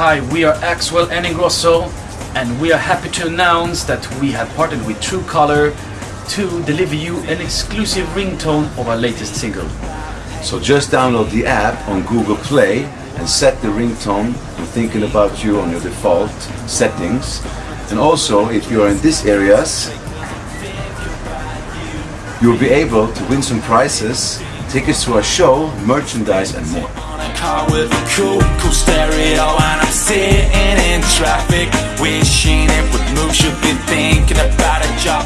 Hi, we are Axwell and Ingrosso and we are happy to announce that we have partnered with Truecaller to deliver you an exclusive ringtone of our latest single. So just download the app on Google Play and set the ringtone I'm thinking about you on your default settings. And also, if you're in these areas, you'll be able to win some prizes, tickets to our show, merchandise and more. Traffic. Wishing it would move Should be thinking about a job